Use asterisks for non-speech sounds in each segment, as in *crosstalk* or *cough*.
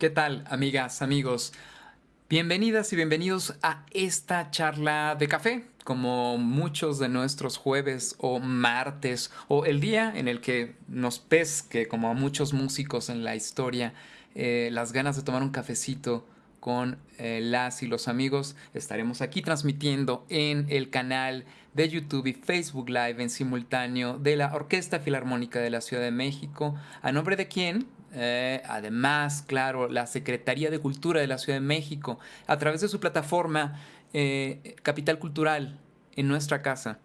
¿Qué tal, amigas, amigos? Bienvenidas y bienvenidos a esta charla de café, como muchos de nuestros jueves o martes, o el día en el que nos pesque, como a muchos músicos en la historia, eh, las ganas de tomar un cafecito con eh, las y los amigos. Estaremos aquí transmitiendo en el canal de YouTube y Facebook Live en simultáneo de la Orquesta Filarmónica de la Ciudad de México. ¿A nombre de quién? Eh, además, claro, la Secretaría de Cultura de la Ciudad de México, a través de su plataforma eh, Capital Cultural en nuestra casa,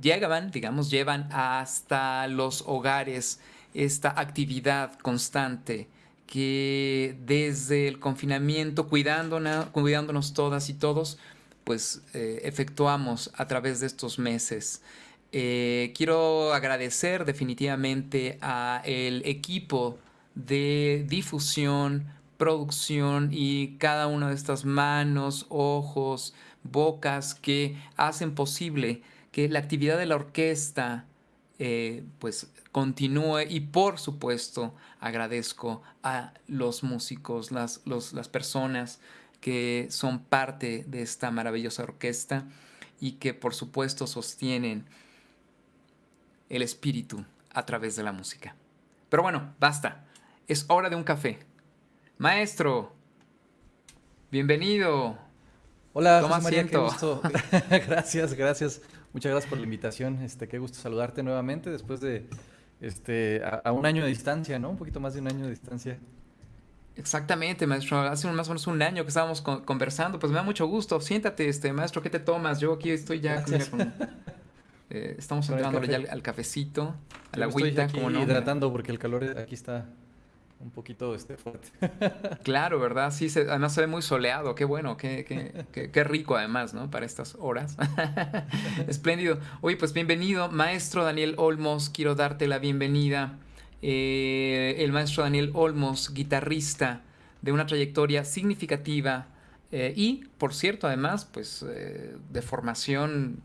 llegaban, digamos, llevan hasta los hogares esta actividad constante que desde el confinamiento, cuidándonos, cuidándonos todas y todos, pues eh, efectuamos a través de estos meses. Quiero agradecer definitivamente a el equipo de difusión, producción y cada una de estas manos, ojos, bocas que hacen posible que la actividad de la orquesta eh, pues continúe y por supuesto agradezco a los músicos, las, las personas que son parte de esta maravillosa orquesta y que por supuesto sostienen el espíritu a través de la música. Pero bueno, basta. Es hora de un café. Maestro, bienvenido. Hola, Toma María, qué gusto. *laughs* *laughs* gracias, gracias. Muchas gracias por la invitación. Este, qué gusto saludarte nuevamente después de este, a, un año de distancia, ¿no? Un poquito más de un año de distancia. Exactamente, maestro. Hace más o menos un año que estábamos conversando. Pues me da mucho gusto. Siéntate, este, maestro, ¿qué te tomas? Yo aquí estoy ya con, eh, estamos entrando ya al, cafecito, a la agüita. como no, hidratando porque el calor aquí está un poquito este, fuerte. *laughs* claro, ¿verdad? Sí, además se ve muy soleado. Qué bueno, qué, qué, qué, rico además, ¿no? Para estas horas. *laughs* Espléndido. Oye, pues bienvenido, maestro Daniel Olmos. Quiero darte la bienvenida. Eh, el maestro Daniel Olmos, guitarrista de una trayectoria significativa eh, y, por cierto, además, pues de formación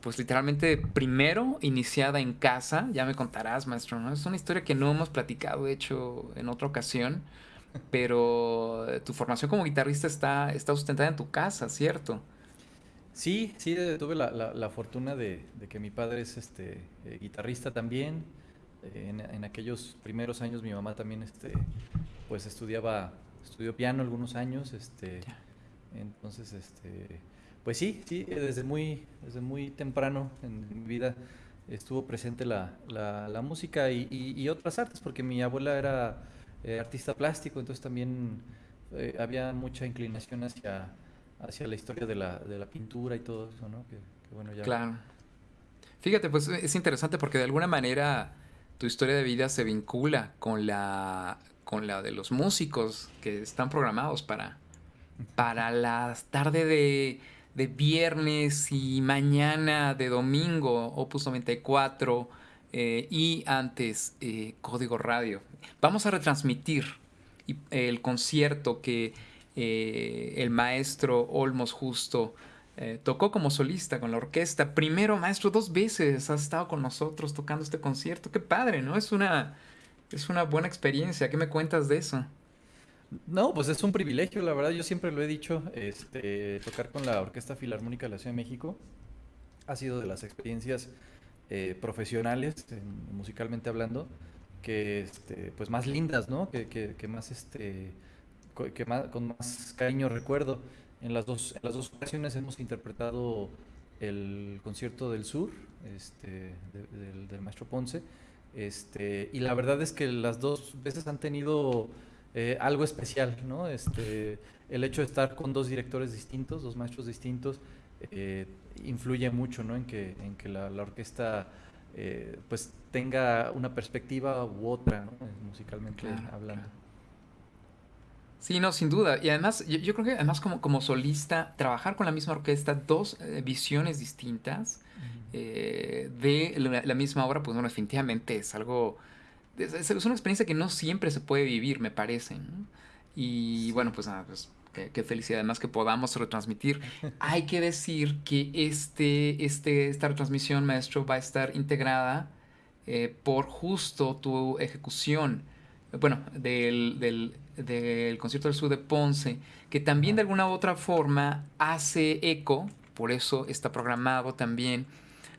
pues literalmente primero iniciada en casa, ya me contarás, maestro, ¿no? Es una historia que no hemos platicado, de hecho, en otra ocasión, *laughs* pero tu formación como guitarrista está, está sustentada en tu casa, ¿cierto? Sí, sí, tuve la, fortuna de, que mi padre es este eh, guitarrista también. En, en, aquellos primeros años mi mamá también este, pues estudiaba, estudió piano algunos años, este, entonces este pues sí, sí, desde muy, desde muy temprano en mi vida estuvo presente la, la, música y, otras artes, porque mi abuela era eh, artista plástico, entonces también eh, había mucha inclinación hacia, hacia la historia de la, de la pintura y todo eso, ¿no? Claro. Fíjate, pues es interesante porque de alguna manera tu historia de vida se vincula con la, con la de los músicos que están programados para, para la tarde de de viernes y mañana de domingo, Opus 94, eh, y antes eh, Código Radio. Vamos a retransmitir el concierto que eh, el maestro Olmos Justo tocó como solista con la orquesta. Primero, maestro, dos veces has estado con nosotros tocando este concierto. Qué padre, ¿no? Es una, es una buena experiencia. ¿Qué me cuentas de eso? No, pues es un privilegio, la verdad, yo siempre lo he dicho, este, tocar con la Orquesta Filarmónica de la Ciudad de México ha sido de las experiencias eh, profesionales, musicalmente hablando, que este, pues más lindas, ¿no? Que, que, más este que más, con más cariño recuerdo. En las dos, en las dos ocasiones hemos interpretado el concierto del sur, este, del, del maestro Ponce, este, y la verdad es que las dos veces han tenido eh, algo especial, ¿no? Este, el hecho de estar con dos directores distintos, dos maestros distintos, eh, influye mucho, ¿no? En que, en que la, orquesta eh, pues tenga una perspectiva u otra, ¿no? musicalmente hablando. Sí, no, sin duda. Y además, yo, creo que además como, como solista, trabajar con la misma orquesta, dos visiones distintas de la, misma obra, pues bueno, definitivamente es algo es, una experiencia que no siempre se puede vivir, me parece. Y bueno, pues nada, pues qué, felicidad además que podamos retransmitir. *laughs* Hay que decir que este, este, esta retransmisión, maestro, va a estar integrada eh, por justo tu ejecución bueno, del, del, del concierto del sur de Ponce, que también de alguna u otra forma hace eco, por eso está programado también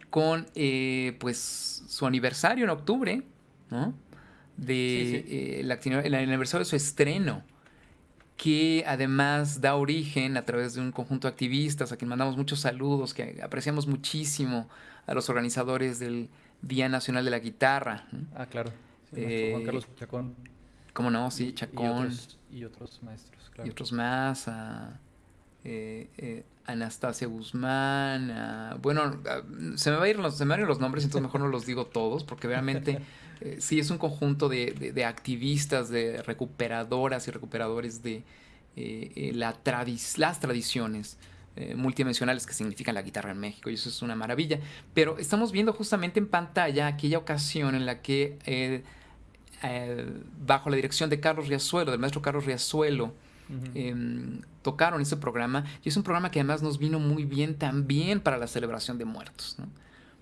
con eh, pues su aniversario en octubre, ¿no? De eh, el, aniversario de su estreno, que además da origen a través de un conjunto de activistas a quien mandamos muchos saludos, que apreciamos muchísimo a los organizadores del Día Nacional de la Guitarra. Ah, claro. Eh, Juan Carlos Chacón. ¿Cómo no? Sí, Chacón. Y otros, maestros, claro. Y otros más. A, eh, eh, Anastasia Guzmán. bueno, se me, va a ir los, se me van a ir los nombres, entonces mejor no los digo todos, porque realmente *laughs* sí es un conjunto de, de, activistas, de recuperadoras y recuperadores de la las tradiciones. multidimensionales que significan la guitarra en México y eso es una maravilla. Pero estamos viendo justamente en pantalla aquella ocasión en la que eh, bajo la dirección de Carlos Riazuelo, del maestro Carlos Riazuelo, em, tocaron ese programa. Y es un programa que además nos vino muy bien también para la celebración de muertos.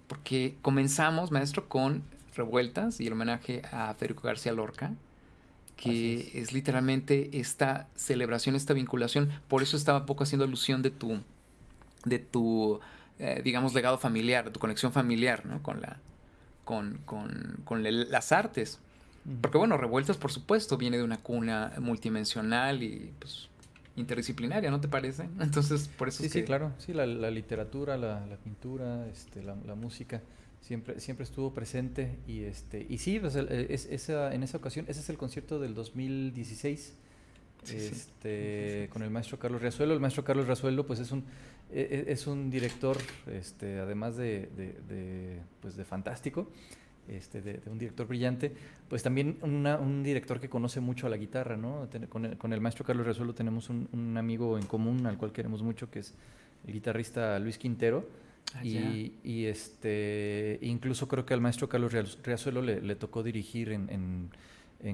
Porque comenzamos, maestro, con Revueltas y el homenaje a Federico García Lorca, que es. literalmente esta celebración, esta vinculación. Por eso estaba un poco haciendo alusión de tu, de tu eh, digamos, legado familiar, de tu conexión familiar ¿no? con, la, con, con, con las artes. Porque bueno, Revueltas por supuesto viene de una cuna multidimensional y pues interdisciplinaria, ¿no te parece? *laughs* Entonces, por eso sí, Sí, claro, sí, la, literatura, la, pintura, este, la, música siempre, siempre estuvo presente y este y sí, pues, es, esa, en esa ocasión, ese es el concierto del 2016 este, con el maestro Carlos Riazuelo. El maestro Carlos Riazuelo pues es un, e, e, es un director, este, además de, de, pues, de fantástico, este, de, un director brillante, pues también un director que conoce mucho a la guitarra, ¿no? Con el, maestro Carlos Resuelo tenemos un, amigo en común al cual queremos mucho, que es el guitarrista Luis Quintero. Ah, y, este, incluso creo que al maestro Carlos Riazuelo le, tocó dirigir en,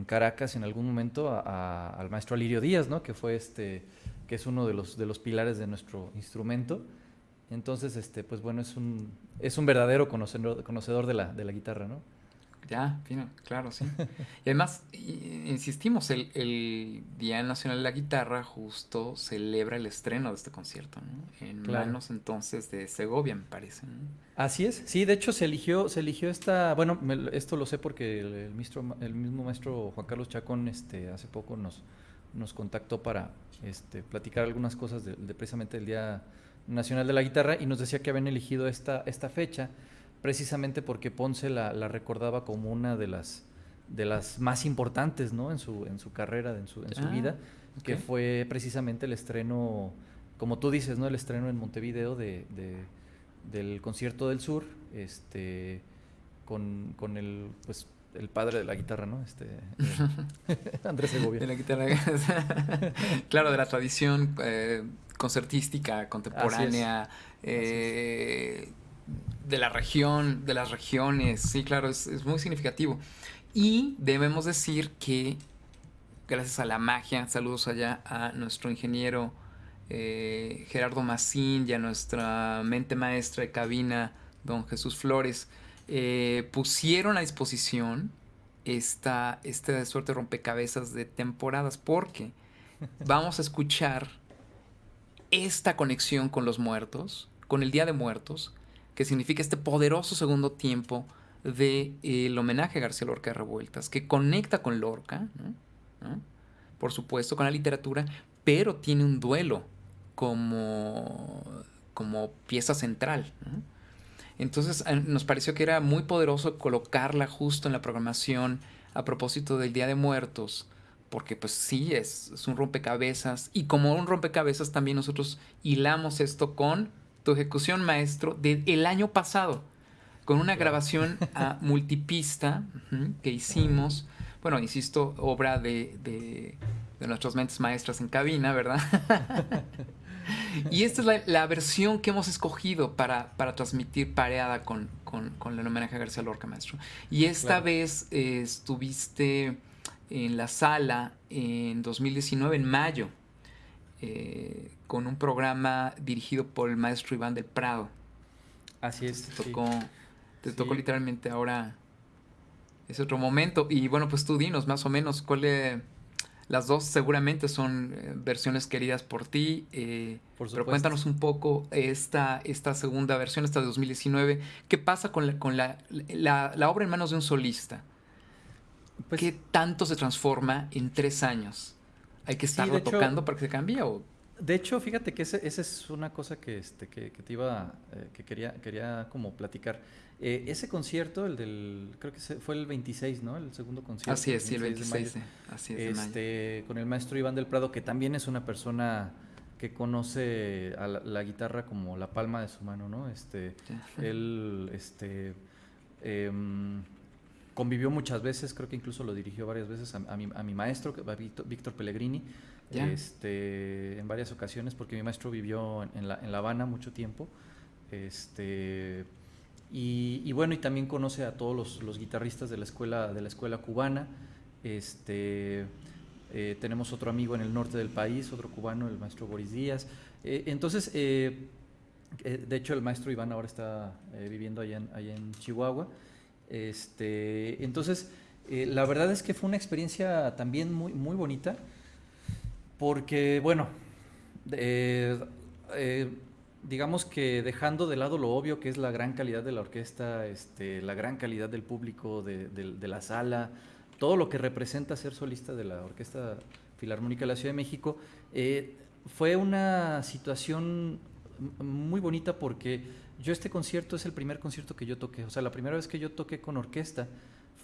Caracas en algún momento al maestro Alirio Díaz, ¿no? que fue este, que es uno de los, de los pilares de nuestro instrumento. Entonces, este, pues bueno, es un, es un verdadero conocedor, conocedor de, la, de la guitarra, ¿no? Ya, claro, sí. y además, insistimos, el, Día Nacional de la Guitarra justo celebra el estreno de este concierto, ¿no? En manos entonces de Segovia, me parece. Así es, sí, de hecho se eligió, se eligió esta, bueno, esto lo sé porque el, el, mismo maestro Juan Carlos Chacón este, hace poco nos, nos contactó para este, platicar algunas cosas de, de precisamente el Día Nacional de la Guitarra y nos decía que habían elegido esta, esta fecha precisamente porque Ponce la, recordaba como una de las, de las más importantes ¿no? en, su, en su carrera, en su, en su ah, vida, que fue precisamente el estreno, como tú dices, ¿no? el estreno en Montevideo de, del concierto del sur, este, con, con el, pues, el padre de la guitarra, ¿no? Este, *laughs* eh, *laughs* Andrés Segovia. De la guitarra. *laughs* claro, de la tradición eh, concertística contemporánea, eh, de la región, de las regiones. Sí, claro, es, muy significativo. Y debemos decir que, gracias a la magia, saludos allá a nuestro ingeniero Gerardo Macín y a nuestra mente maestra de cabina, don Jesús Flores, eh, pusieron a disposición esta, esta suerte de rompecabezas de temporadas porque *laughs* vamos a escuchar esta conexión con los muertos, con el Día de Muertos, que significa este poderoso segundo tiempo del de, homenaje a García Lorca de Revueltas, que conecta con Lorca, por supuesto, con la literatura, pero tiene un duelo como, como pieza central. Entonces nos pareció que era muy poderoso colocarla justo en la programación a propósito del Día de Muertos, porque pues sí, es, un rompecabezas y como un rompecabezas también nosotros hilamos esto con tu ejecución maestro del año pasado, con una grabación a *laughs* multipista que hicimos, bueno, insisto, obra de, de, de nuestras mentes maestras en cabina, ¿verdad? *laughs* y esta es la, versión que hemos escogido para, transmitir pareada con, con, el homenaje a García Lorca, maestro. Y esta vez eh, estuviste en la sala en 2019, en mayo, eh, con un programa dirigido por el maestro Iván del Prado. Así es. Te tocó, te tocó literalmente ahora ese otro momento. Y bueno, pues tú dinos más o menos cuál es las dos seguramente son eh, versiones queridas por ti, eh, pero cuéntanos un poco esta, esta segunda versión, esta de 2019. ¿Qué pasa con la, con la, la, obra en manos de un solista? Pues, ¿Qué tanto se transforma en tres años? ¿Hay que estarlo tocando para que se cambie? O? De hecho, fíjate que esa es una cosa que, este, que, te iba, eh, que quería, quería como platicar. Eh, ese concierto, el del, creo que fue el 26, ¿no? El segundo concierto. Así es, sí, el 26 de Así es, este, Con el maestro Iván del Prado, que también es una persona que conoce a la, guitarra como la palma de su mano, ¿no? Este, él, este, em, convivió muchas veces, creo que incluso lo dirigió varias veces a, mi, a mi, maestro, Víctor Pellegrini, este, en varias ocasiones, porque mi maestro vivió en, la, en la Habana mucho tiempo. Este, y, bueno, y también conoce a todos los, guitarristas de la escuela, de la escuela cubana. Este, eh, tenemos otro amigo en el norte del país, otro cubano, el maestro Boris Díaz. Eh, entonces, eh, de hecho, el maestro Iván ahora está viviendo allá en, allá en Chihuahua. Este, entonces, la verdad es que fue una experiencia también muy, muy bonita, porque, bueno, digamos que dejando de lado lo obvio que es la gran calidad de la orquesta, este, la gran calidad del público, de, la sala, todo lo que representa ser solista de la Orquesta Filarmónica de la Ciudad de México, eh, fue una situación muy bonita porque yo este concierto es el primer concierto que yo toqué, o sea, la primera vez que yo toqué con orquesta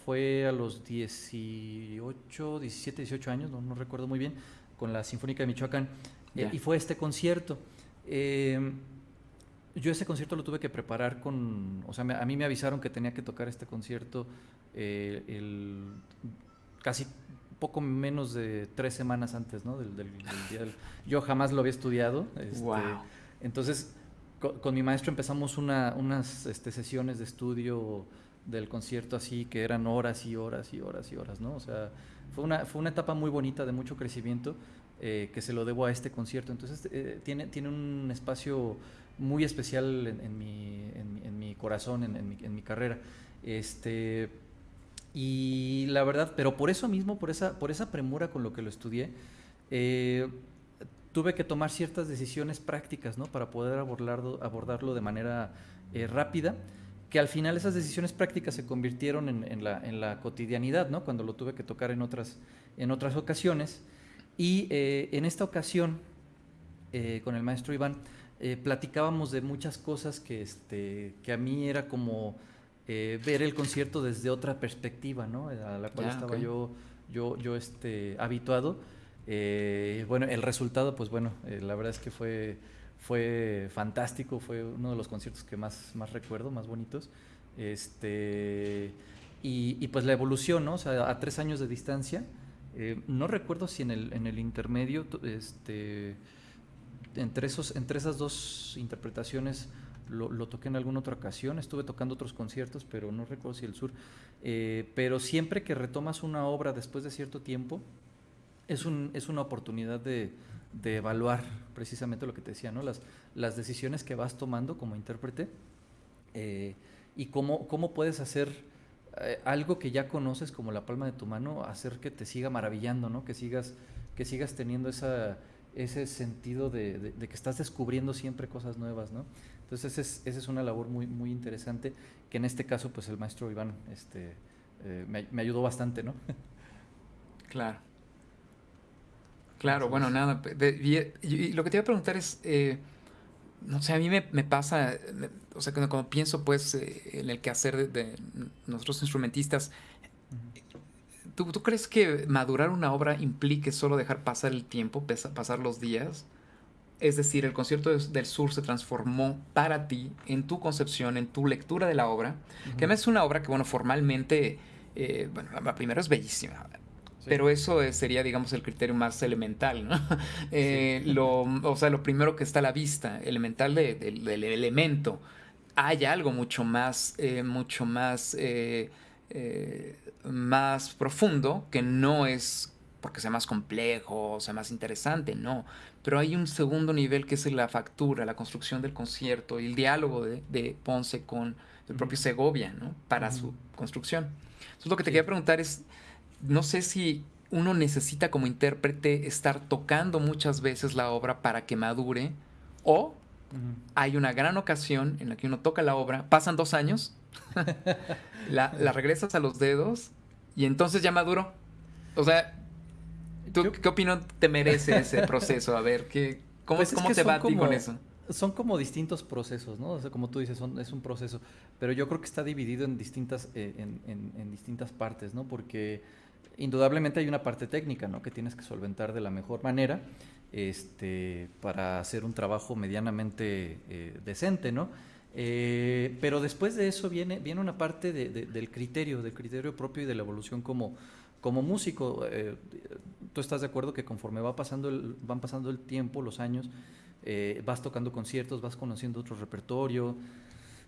fue a los 18, 17, 18 años, no, recuerdo muy bien, con la Sinfónica de Michoacán, eh, y fue este concierto. Eh, yo ese concierto lo tuve que preparar con, o sea, a mí me avisaron que tenía que tocar este concierto eh, el, casi poco menos de tres semanas antes, ¿no? Del, día del, yo jamás lo había estudiado. wow. Este, entonces, con, mi maestro empezamos una, unas este, sesiones de estudio del concierto así, que eran horas y horas y horas y horas, ¿no? O sea, fue una, fue una etapa muy bonita de mucho crecimiento eh, que se lo debo a este concierto. Entonces, eh, tiene, tiene un espacio muy especial en, mi, en, mi, corazón, en, mi, en, mi, carrera. Este, y la verdad, pero por eso mismo, por esa, por esa premura con lo que lo estudié, eh, tuve que tomar ciertas decisiones prácticas ¿no? para poder abordarlo, abordarlo de manera eh, rápida, que al final esas decisiones prácticas se convirtieron en, la, en la cotidianidad, ¿no? cuando lo tuve que tocar en otras, en otras ocasiones. Y eh, en esta ocasión, con el maestro Iván, eh, platicábamos de muchas cosas que, este, que a mí era como eh, ver el concierto desde otra perspectiva, ¿no? A la cual estaba yo, yo, yo este, habituado. Eh, bueno, el resultado, pues bueno, la verdad es que fue, fue fantástico, fue uno de los conciertos que más, más recuerdo, más bonitos. Este, y, pues la evolución, ¿no? O sea, a tres años de distancia, no recuerdo si en el, en el intermedio, este entre, esos, entre esas dos interpretaciones lo, toqué en alguna otra ocasión, estuve tocando otros conciertos, pero no recuerdo si el sur. Eh, pero siempre que retomas una obra después de cierto tiempo, es, un, es una oportunidad de, de, evaluar precisamente lo que te decía, ¿no? las, las decisiones que vas tomando como intérprete eh, y cómo, cómo puedes hacer eh, algo que ya conoces como la palma de tu mano, hacer que te siga maravillando, ¿no? que, sigas, que sigas teniendo esa ese sentido de, que estás descubriendo siempre cosas nuevas, ¿no? Entonces esa es, una labor muy, muy interesante que en este caso pues el maestro Iván este, eh, me, ayudó bastante, ¿no? *laughs* Claro. Claro, bueno, nada. y, lo que te iba a preguntar es, eh, no sé, a mí me, pasa, o sea, cuando, pienso pues eh, en el quehacer de, de nosotros instrumentistas, ¿Tú, crees que madurar una obra implique solo dejar pasar el tiempo, pasar los días? Es decir, el concierto del sur se transformó para ti, en tu concepción, en tu lectura de la obra, que además es una obra que, bueno, formalmente, eh, bueno, la primera es bellísima, pero eso sería, digamos, el criterio más elemental, ¿no? *laughs* Eh, lo, o sea, lo primero que está a la vista, elemental del elemento. Hay algo mucho más, eh, mucho más más profundo, que no es porque sea más complejo sea más interesante, no. Pero hay un segundo nivel que es la factura, la construcción del concierto y el diálogo de, Ponce con del propio Segovia, ¿no? Para su construcción. Entonces, lo que te quería preguntar es, no sé si uno necesita como intérprete estar tocando muchas veces la obra para que madure o hay una gran ocasión en la que uno toca la obra, pasan dos años, *laughs* la, regresas a los dedos y entonces ya maduro. O sea, ¿tú qué opinión te merece ese proceso? A ver, ¿qué, ¿cómo, pues cómo te va a ti con eso? Son como distintos procesos, ¿no? O sea, como tú dices, es un proceso. Pero yo creo que está dividido en distintas, eh, en distintas partes, ¿no? Porque indudablemente hay una parte técnica, ¿no? Que tienes que solventar de la mejor manera este, para hacer un trabajo medianamente eh, decente, ¿no? Eh, pero después de eso viene, viene una parte del criterio, del criterio propio y de la evolución como, como músico. Eh, ¿Tú estás de acuerdo que conforme va pasando el, van pasando el tiempo, los años, vas tocando conciertos, vas conociendo otro repertorio,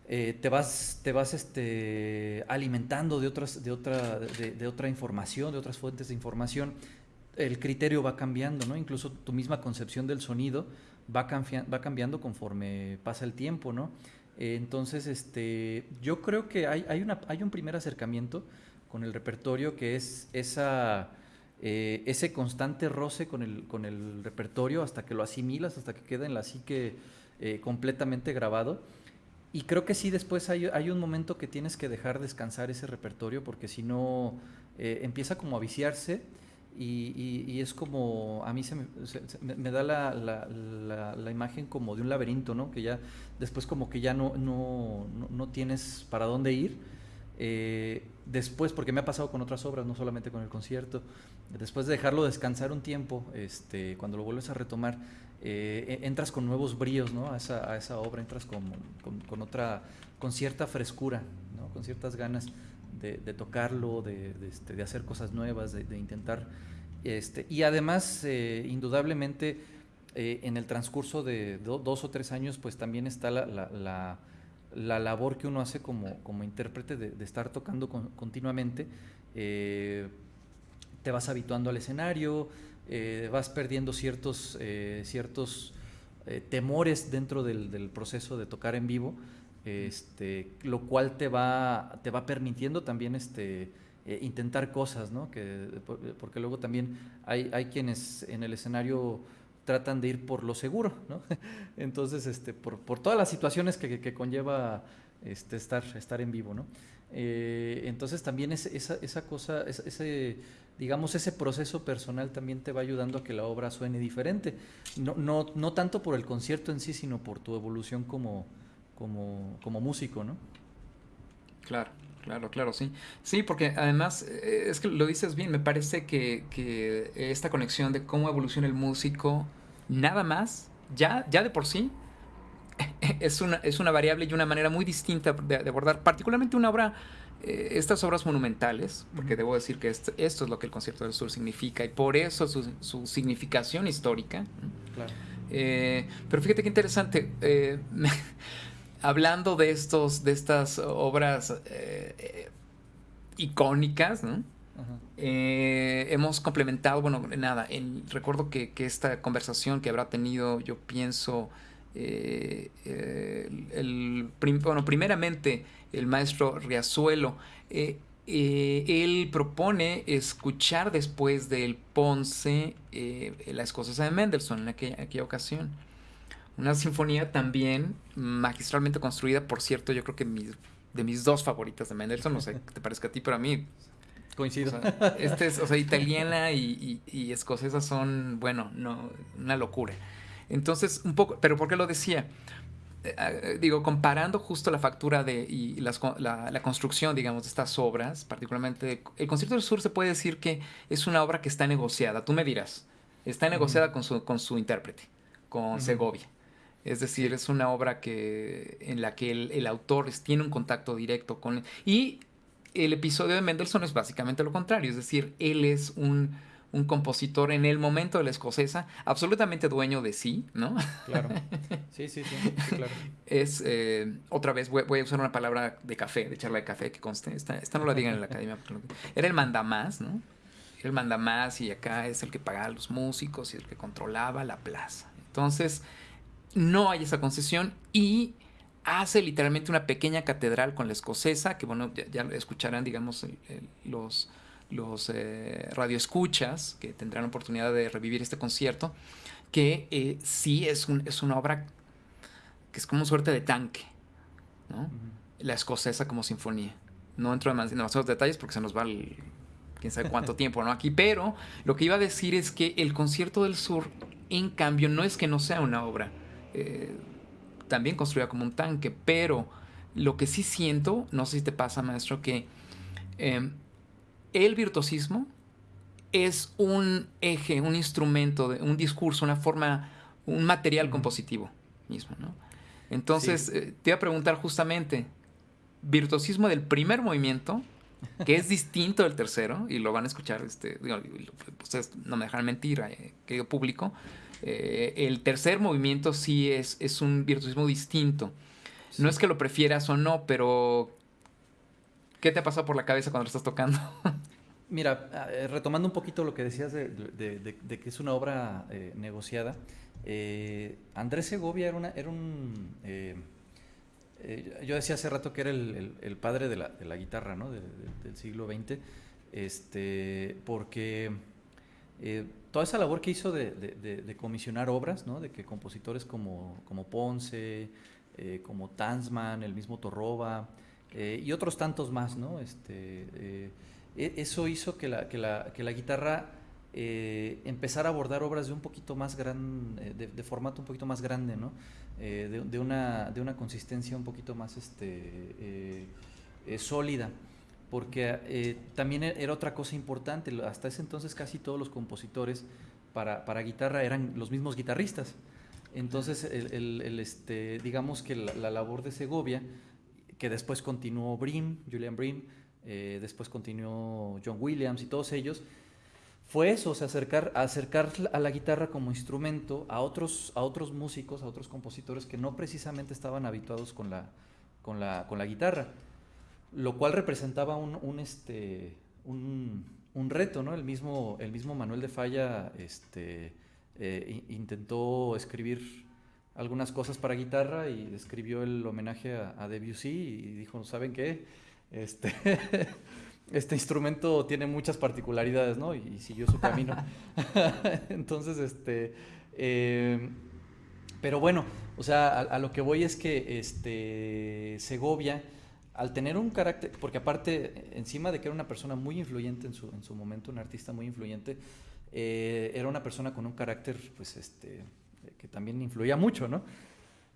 te vas, te vas este, alimentando de, otras, de, otra, de, otra información, de otras fuentes de información el criterio va cambiando, ¿no? Incluso tu misma concepción del sonido va, va cambiando conforme pasa el tiempo, ¿no? Eh, entonces, este, yo creo que hay, hay, una, hay un primer acercamiento con el repertorio que es esa, eh, ese constante roce con el, con el repertorio hasta que lo asimilas, hasta que queda en la psique eh, completamente grabado. Y creo que sí, después hay, hay, un momento que tienes que dejar descansar ese repertorio porque si no empieza como a viciarse y, es como, a mí se me, da la, la, la, imagen como de un laberinto, ¿no? Que ya después como que ya no, no, no, tienes para dónde ir. Eh, después, porque me ha pasado con otras obras, no solamente con el concierto, después de dejarlo descansar un tiempo, este, cuando lo vuelves a retomar, eh, entras con nuevos bríos ¿no? a, esa, obra, entras con, otra, con cierta frescura, con ciertas ganas de, tocarlo, de, este, de, hacer cosas nuevas, de, intentar... Este, y además, eh, indudablemente, eh, en el transcurso de dos o tres años, pues también está la, la, la, labor que uno hace como, intérprete de, estar tocando continuamente. Te vas habituando al escenario, vas perdiendo ciertos, ciertos temores dentro del, proceso de tocar en vivo este, lo cual te va, te va permitiendo también este, eh, intentar cosas, ¿no? Que, porque luego también hay, hay quienes en el escenario tratan de ir por lo seguro, ¿no? *laughs* Entonces, este, por, por todas las situaciones que, conlleva este, estar, estar en vivo, ¿no? Eh, entonces también esa cosa, ese, digamos, ese proceso personal también te va ayudando a que la obra suene diferente. No, no, no tanto por el concierto en sí, sino por tu evolución como, como, como músico, ¿no? Claro, claro, claro, sí. Sí, porque además, eh, es que lo dices bien, me parece que, que esta conexión de cómo evoluciona el músico, nada más, ya, ya de por sí, *laughs* es una, es una variable y una manera muy distinta de, abordar, particularmente una obra, eh, estas obras monumentales, porque debo decir que esto, esto, es lo que el Concierto del Sur significa y por eso su, su significación histórica. Claro. Eh, pero fíjate qué interesante. *laughs* hablando de estos, de estas obras eh, eh, icónicas, eh, hemos complementado, bueno, nada, recuerdo que, esta conversación que habrá tenido, yo pienso, el, bueno, primeramente el maestro Riazuelo, él propone escuchar después del Ponce la escocesa de Mendelssohn en aquella ocasión. Una sinfonía también magistralmente construida, por cierto, yo creo que de mis dos favoritas de Mendelssohn, no sé *laughs* qué te parezca a ti, pero a mí... Coincido. O sea, este es, o sea, italiana y, escocesa son, bueno, no, una locura. Entonces, un poco, pero ¿por qué lo decía? Eh, digo, comparando justo la factura de, y la, la, construcción, digamos, de estas obras, particularmente, el Concierto del Sur se puede decir que es una obra que está negociada, tú me dirás, está negociada con, su, con su intérprete, con Segovia. Es decir, es una obra que, en la que el, autor tiene un contacto directo con... Y el episodio de Mendelssohn es básicamente lo contrario, es decir, él es un, compositor en el momento de la escocesa, absolutamente dueño de sí, ¿no? Claro. *laughs* Sí, sí, sí, claro. Es, eh, otra vez, voy, a usar una palabra de café, de charla de café que conste, esta, esta no la digan en la academia. Era el mandamás, ¿no? Era el mandamás y acá es el que pagaba a los músicos y el que controlaba la plaza. Entonces, no hay esa concesión y hace literalmente una pequeña catedral con la escocesa, que bueno, ya, escucharán, digamos, los, los eh, radioescuchas que tendrán oportunidad de revivir este concierto, que eh, sí es, un, es una obra que es como una suerte de tanque, ¿no? La escocesa como sinfonía. No entro en demasiados detalles porque se nos va el, quién sabe cuánto *laughs* tiempo, ¿no? Aquí, pero lo que iba a decir es que el concierto del sur, en cambio, no es que no sea una obra eh, también construida como un tanque, pero lo que sí siento, no sé si te pasa, maestro, que em, el virtuosismo es un eje, un instrumento, un discurso, una forma, un material compositivo mismo, ¿no? Entonces, eh, te iba a preguntar justamente, virtuosismo del primer movimiento, que es distinto del tercero, y lo van a escuchar, este, ustedes no me dejan mentir, eh, querido público, eh, el tercer movimiento sí es, es un virtuosismo distinto. No es que lo prefieras o no, pero ¿qué te ha pasado por la cabeza cuando lo estás tocando? *laughs* Mira, eh, retomando un poquito lo que decías de, que es una obra eh, negociada, Andrés Segovia era, una, un... yo decía hace rato que era el, padre de la, guitarra ¿no? del siglo XX, este, porque eh, toda esa labor que hizo de, comisionar obras, ¿no? de que compositores como, como Ponce, eh, como Tansman, el mismo Torroba eh, y otros tantos más, ¿no? este, e, eso hizo que la, que la, que la guitarra empezara a abordar obras de un poquito más gran, de, formato un poquito más grande, ¿no? de, una, de una consistencia un poquito más este, sólida porque eh, también e-, era otra cosa importante, hasta ese entonces casi todos los compositores para, para guitarra eran los mismos guitarristas. Entonces, el, este, digamos que la, labor de Segovia, que después continuó Brim, Julian Brim, eh, después continuó John Williams y todos ellos, fue eso, o acercar, acercar a la guitarra como instrumento a otros, a otros músicos, a otros compositores que no precisamente estaban habituados con la, con la, con la guitarra lo cual representaba un, este, un, reto, ¿no? El mismo, el mismo Manuel de Falla este, eh, intentó escribir algunas cosas para guitarra y escribió el homenaje a, Debussy y dijo, ¿saben qué? Este, *laughs* este instrumento tiene muchas particularidades, ¿no? Y, siguió su camino. *laughs* *laughs* Entonces, este... Eh, pero bueno, o sea, a, lo que voy es que este, Segovia al tener un carácter, porque aparte, encima de que era una persona muy influyente en su, en su momento, un artista muy influyente, eh, era una persona con un carácter, pues, este, que también influía mucho, ¿no?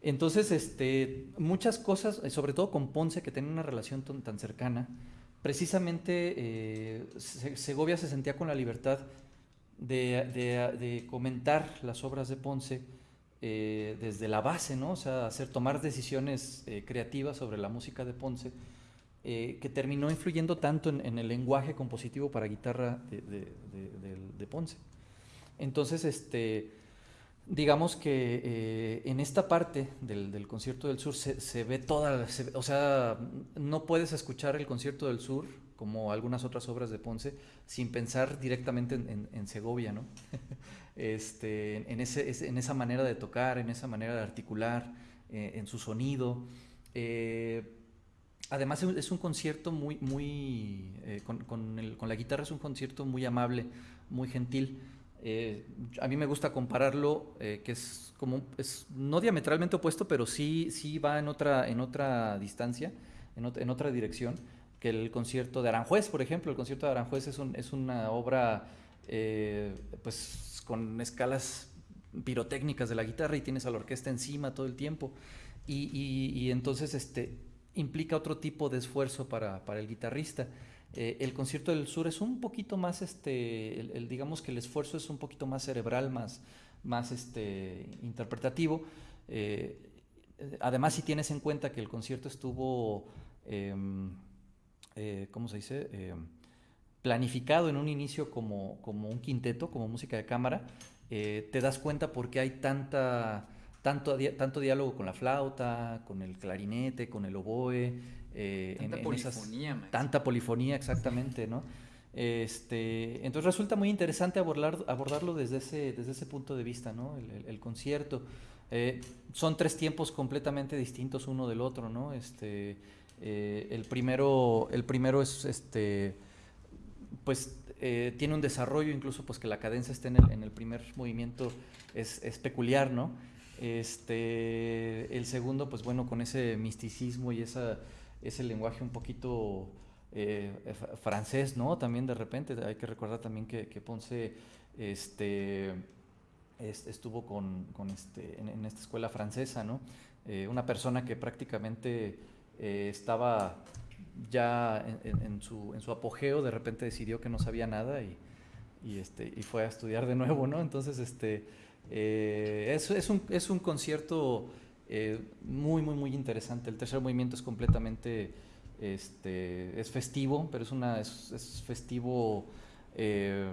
Entonces, este, muchas cosas, eh, sobre todo con Ponce, que tenía una relación tan, cercana, precisamente eh, Segovia se sentía con la libertad de, de comentar las obras de Ponce, eh, desde la base, ¿no? O sea, hacer, tomar decisiones eh, creativas sobre la música de Ponce, eh, que terminó influyendo tanto en, el lenguaje compositivo para guitarra de, Ponce. Entonces, este, digamos que en esta parte del, concierto del sur se, ve toda, o sea, no puedes escuchar el concierto del sur como algunas otras obras de Ponce, sin pensar directamente en, Segovia, ¿no? *laughs* este, en, ese, en, esa manera de tocar, en esa manera de articular, eh, en su sonido. Eh, además es un concierto muy, muy, eh, con, la guitarra es un concierto muy amable, muy gentil. A mí me gusta compararlo, que es como, es no diametralmente opuesto, pero sí, sí va en otra, en otra distancia, en, en otra dirección que el concierto de Aranjuez, por ejemplo. El concierto de Aranjuez es, es una obra eh, pues, con escalas pirotécnicas de la guitarra y tienes a la orquesta encima todo el tiempo. Y, entonces este, implica otro tipo de esfuerzo para, el guitarrista. Eh, el concierto del sur es un poquito más, este, digamos que el esfuerzo es un poquito más cerebral, más, más este, interpretativo. Eh, además, si tienes en cuenta que el concierto estuvo em, eh, ¿cómo se dice? Eh, planificado en un inicio como, como, un quinteto, como música de cámara, te das cuenta por qué hay tanta, tanto, tanto diálogo con la flauta, con el clarinete, con el oboe. tanta polifonía. tanta polifonía, exactamente, ¿no? Este, entonces resulta muy interesante abordar, abordarlo desde ese, desde ese punto de vista, ¿no? El, concierto. Eh, son tres tiempos completamente distintos uno del otro, ¿no? Este, eh, el, primero, el primero es, este, pues, eh, tiene un desarrollo, incluso pues que la cadencia esté en el, en el primer movimiento es, es, peculiar, ¿no? Este, el segundo, pues bueno, con ese misticismo y esa, ese lenguaje un poquito eh, francés, ¿no? También de repente, hay que recordar también que, Ponce este, estuvo con, este, en, esta escuela francesa, ¿no? Eh, una persona que prácticamente eh, estaba ya en, su, apogeo, de repente decidió que no sabía nada y, y, este, y fue a estudiar de nuevo, ¿no? Entonces, este, es, es, un, es un concierto muy, muy, muy interesante. El tercer movimiento es completamente este, es festivo, pero es, una, es, festivo eh,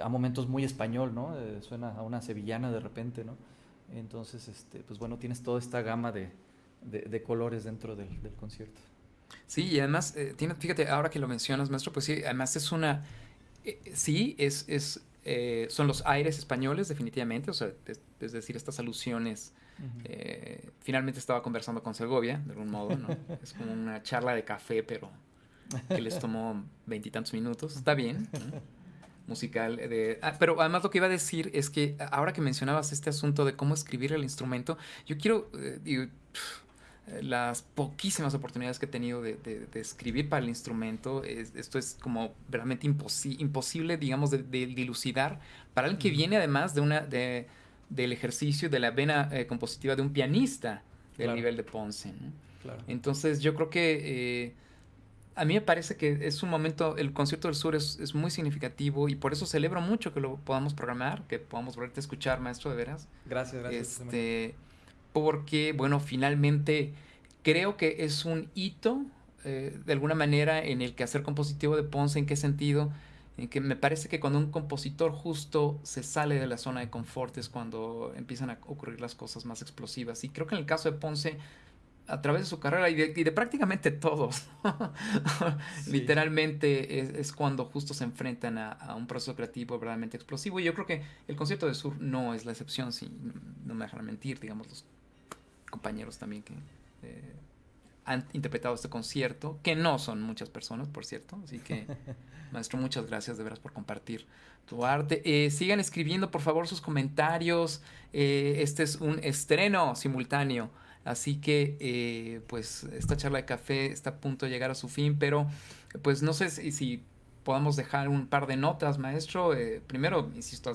a momentos muy español, ¿no? Eh, suena a una sevillana de repente, ¿no? Entonces, este, pues bueno, tienes toda esta gama de, de, colores dentro del, concierto. Sí, y además, eh, tiene, fíjate, ahora que lo mencionas, maestro, pues sí, además es una, sí, es son los aires españoles, definitivamente, o sea, es decir, estas alusiones eh, finalmente estaba conversando con Segovia, de algún modo, ¿no? *laughs* Es como una charla de café, pero que les tomó veintitantos minutos. Está bien. Musical. De, ah, pero además lo que iba a decir es que ahora que mencionabas este asunto de cómo escribir el instrumento, yo quiero, eh, las poquísimas oportunidades que he tenido de, escribir para el instrumento, esto es como realmente imposible, digamos, de, dilucidar para el que viene además de una... De, del ejercicio de la vena eh, compositiva de un pianista del nivel de Ponce. Entonces yo creo que eh, a mí me parece que es un momento, el concierto del sur es, muy significativo y por eso celebro mucho que lo podamos programar, que podamos volverte a escuchar, maestro, de veras. Gracias, gracias. Este, porque, bueno, finalmente creo que es un hito, eh, de alguna manera, en el quehacer compositivo de Ponce, ¿en qué sentido? en que me parece que cuando un compositor justo se sale de la zona de confort es cuando empiezan a ocurrir las cosas más explosivas. Y creo que en el caso de Ponce, a través de su carrera y de, prácticamente todos, *laughs* literalmente es, cuando justo se enfrentan a, un proceso creativo verdaderamente explosivo. Y yo creo que el concierto de Sur no es la excepción, si no me dejan mentir, digamos, los compañeros también que... Eh, han interpretado este concierto, que no son muchas personas, por cierto. Así que, *laughs* maestro, muchas gracias de veras por compartir tu arte. Eh, sigan escribiendo, por favor, sus comentarios. Eh, este es un estreno simultáneo. Así que, eh, pues, esta charla de café está a punto de llegar a su fin, pero, pues, no sé si, si podamos dejar un par de notas, maestro. primero, insisto,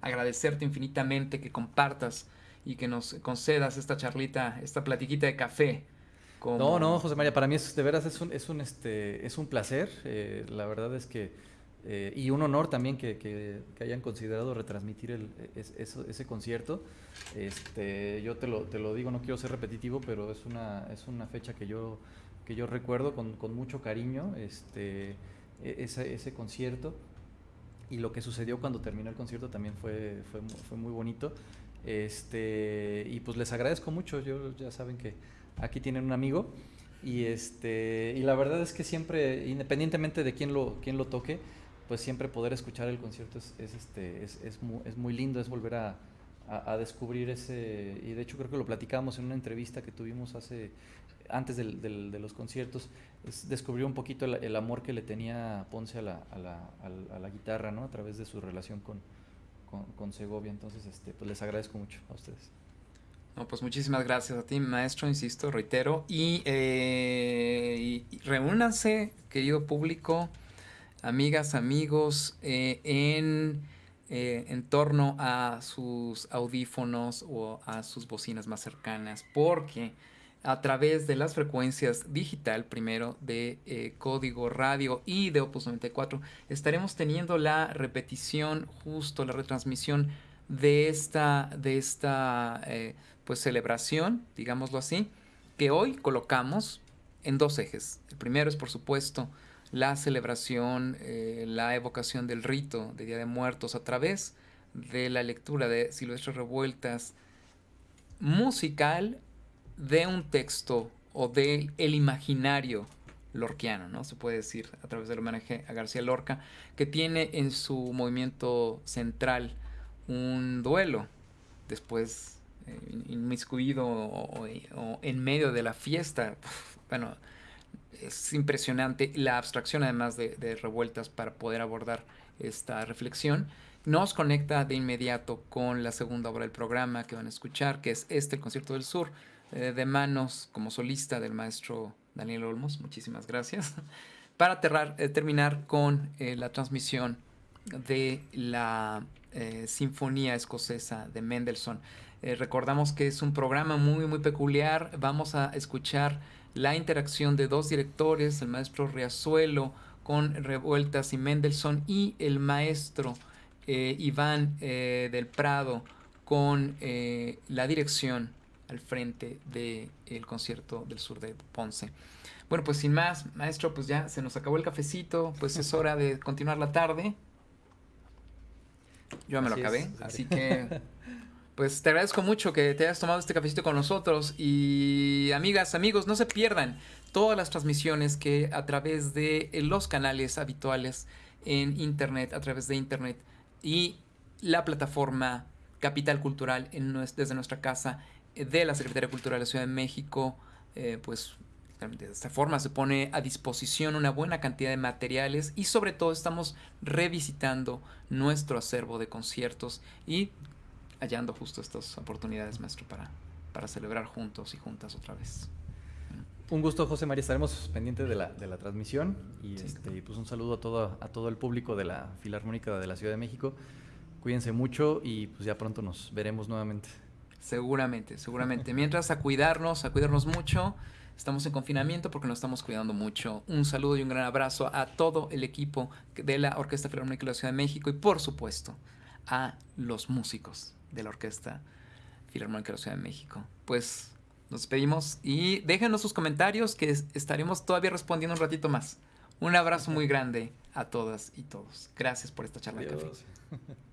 agradecerte infinitamente que compartas y que nos concedas esta charlita, esta platiquita de café no, no, José María, para mí es, de veras es un, es un, este, es un placer. Eh, la verdad es que, eh, y un honor también que, que, hayan considerado retransmitir el, ese concierto. Este, yo te lo, te lo digo, no quiero ser repetitivo, pero es una, es una fecha que yo, que yo recuerdo con, con mucho cariño, este, e, ese, concierto. Y lo que sucedió cuando terminó el concierto también fue, fue muy bonito. Este, y pues les agradezco mucho, yo ya saben que aquí tienen un amigo. Y, este, y la verdad es que siempre, independientemente de quién lo, quién lo toque, pues siempre poder escuchar el concierto es, es este, es, es, muy, es muy lindo, es volver a, a, descubrir ese, y de hecho creo que lo platicábamos en una entrevista que tuvimos hace, antes del, de los conciertos, es descubrir un poquito el, amor que le tenía Ponce a la, a la, a la, guitarra, ¿no? A través de su relación con, con, con Segovia, entonces este, pues les agradezco mucho a ustedes. No, pues muchísimas gracias a ti, maestro, insisto, reitero. Y, eh, reúnanse, querido público, amigas, amigos, eh, en, eh, en torno a sus audífonos o a sus bocinas más cercanas, porque a través de las frecuencias digital, primero de código radio y de Opus 94, estaremos teniendo la repetición, justo la retransmisión de esta, de esta pues celebración, digámoslo así, que hoy colocamos en dos ejes. El primero es, por supuesto, la celebración, eh, la evocación del rito de Día de Muertos a través de la lectura de Silvestre Revueltas musical de un texto o del el imaginario lorquiano, ¿no? Se puede decir a través del homenaje a García Lorca, que tiene en su movimiento central un duelo, después eh, inmiscuido o, en medio de la fiesta. *laughs* Bueno, es impresionante la abstracción además de, revueltas para poder abordar esta reflexión. Nos conecta de inmediato con la segunda obra del programa que van a escuchar, que es este, el Concierto del Sur, eh, de manos como solista del maestro Daniel Olmos. Muchísimas gracias. *laughs* Para eh, terminar con eh, la transmisión de la Sinfonía Escocesa de Mendelssohn. recordamos que es un programa muy, muy peculiar. Vamos a escuchar la interacción de dos directores, el maestro Riazuelo con Revueltas y Mendelssohn y el maestro Iván del Prado con la dirección al frente del concierto del sur de Ponce. Bueno, pues sin más, maestro, pues ya se nos acabó el cafecito, pues es hora de continuar la tarde. Yo me lo acabé, así que pues te agradezco mucho que te hayas tomado este cafecito con nosotros y amigas, amigos, no se pierdan todas las transmisiones que a través de los canales habituales en internet, a través de internet y la plataforma Capital Cultural en desde nuestra casa de la Secretaría Cultural de la Ciudad de México, eh, pues de esta forma se pone a disposición una buena cantidad de materiales y sobre todo estamos revisitando nuestro acervo de conciertos y hallando justo estas oportunidades, maestro, para, para celebrar juntos y juntas otra vez. Un gusto, José María. Estaremos pendientes de la, de la transmisión y este, pues un saludo a todo, a todo el público de la Filarmónica de la Ciudad de México. Cuídense mucho y pues ya pronto nos veremos nuevamente. Seguramente, seguramente. Mientras, a cuidarnos, a cuidarnos mucho. Estamos en confinamiento porque nos estamos cuidando mucho. Un saludo y un gran abrazo a todo el equipo de la Orquesta Filarmónica de la Ciudad de México y, por supuesto, a los músicos de la Orquesta Filarmónica de la Ciudad de México. Pues nos despedimos y déjenos sus comentarios que estaremos todavía respondiendo un ratito más. Un abrazo muy grande a todas y todos. Gracias por esta charla de café. *laughs*